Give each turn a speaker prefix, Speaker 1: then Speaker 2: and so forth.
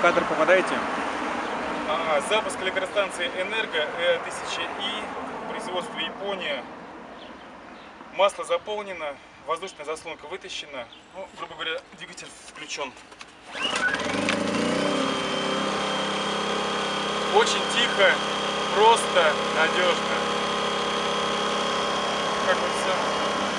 Speaker 1: в кадр попадаете?
Speaker 2: А, запуск электростанции «Энерго» Э1000И, производство Япония. Масло заполнено, воздушная заслонка вытащена. Ну, грубо говоря, двигатель включен. Очень тихо, просто, надежно. Как вот все.